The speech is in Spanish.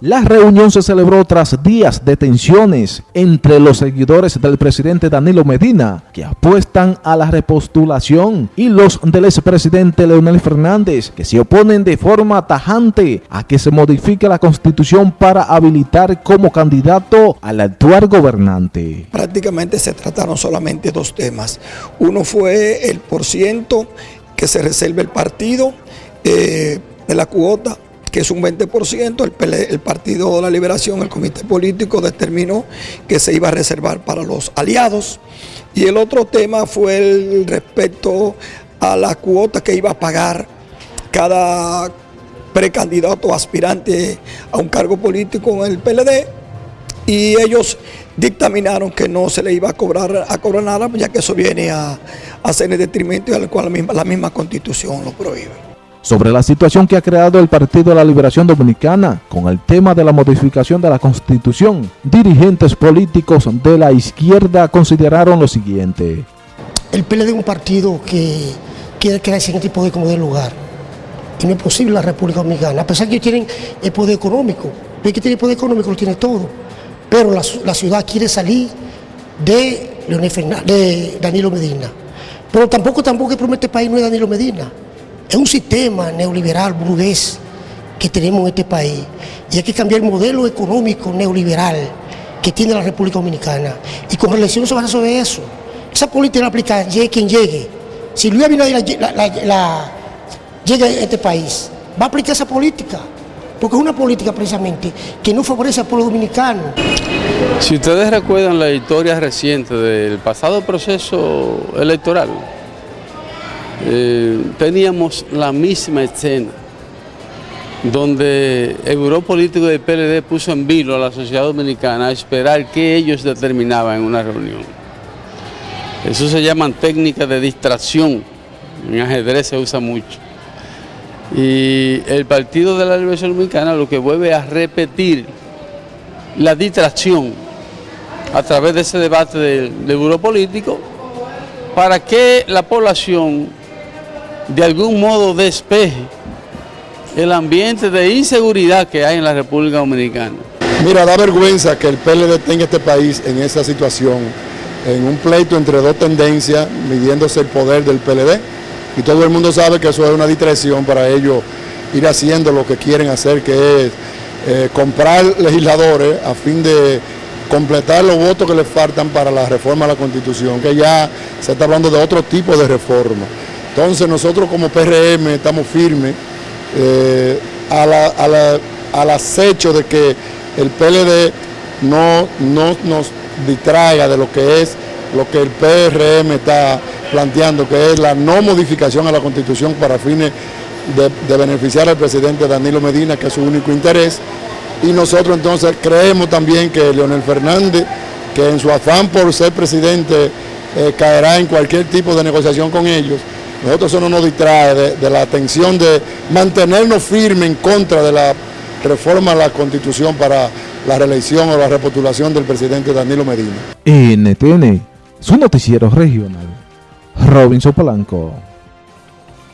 La reunión se celebró tras días de tensiones entre los seguidores del presidente Danilo Medina, que apuestan a la repostulación, y los del expresidente Leonel Fernández, que se oponen de forma tajante a que se modifique la constitución para habilitar como candidato al actual gobernante. Prácticamente se trataron solamente dos temas. Uno fue el porciento que se reserva el partido eh, de la cuota que es un 20%, el, el Partido de la Liberación, el Comité Político determinó que se iba a reservar para los aliados. Y el otro tema fue el respecto a la cuota que iba a pagar cada precandidato aspirante a un cargo político en el PLD y ellos dictaminaron que no se le iba a cobrar a cobrar nada, ya que eso viene a, a ser en detrimento y al cual la misma, la misma constitución lo prohíbe sobre la situación que ha creado el Partido de la Liberación Dominicana con el tema de la modificación de la Constitución. Dirigentes políticos de la izquierda consideraron lo siguiente. El PLD es un partido que quiere crearse en este poder como de lugar. Y no es posible la República Dominicana, a pesar que tienen el poder económico. El que tiene el poder económico lo tiene todo. Pero la, ciudad quiere salir de, Leonel Fernández, de Danilo Medina. Pero tampoco, tampoco que promete país no es Danilo Medina. Es un sistema neoliberal burgués que tenemos en este país y hay que cambiar el modelo económico neoliberal que tiene la República Dominicana. Y con relación se basa sobre eso. Esa política la aplica llegue quien llegue. Si Luis Abinader llega a este país, va a aplicar esa política. Porque es una política precisamente que no favorece al pueblo dominicano. Si ustedes recuerdan la historia reciente del pasado proceso electoral, eh, teníamos la misma escena, donde el Grupo Político del PLD puso en vilo a la sociedad dominicana a esperar que ellos determinaban en una reunión. Eso se llaman técnicas de distracción, en ajedrez se usa mucho. Y el Partido de la Liberación Dominicana lo que vuelve a repetir la distracción a través de ese debate del, del político para que la población de algún modo despeje el ambiente de inseguridad que hay en la República Dominicana. Mira, da vergüenza que el PLD tenga este país en esa situación, en un pleito entre dos tendencias, midiéndose el poder del PLD, y todo el mundo sabe que eso es una distracción para ellos ir haciendo lo que quieren hacer, que es eh, comprar legisladores a fin de completar los votos que les faltan para la reforma a la Constitución, que ya se está hablando de otro tipo de reforma. Entonces nosotros como PRM estamos firmes eh, al acecho de que el PLD no, no nos distraiga de lo que es lo que el PRM está planteando, que es la no modificación a la Constitución para fines de, de, beneficiar al presidente Danilo Medina, que es su único interés. Y nosotros entonces creemos también que Leonel Fernández, que en su afán por ser presidente eh, caerá en cualquier tipo de negociación con ellos, nosotros eso no nos distrae de, la atención de mantenernos firmes en contra de la reforma a la Constitución para la reelección o la repostulación del presidente Danilo Medina. NTN, su noticiero regional, Robinson Polanco.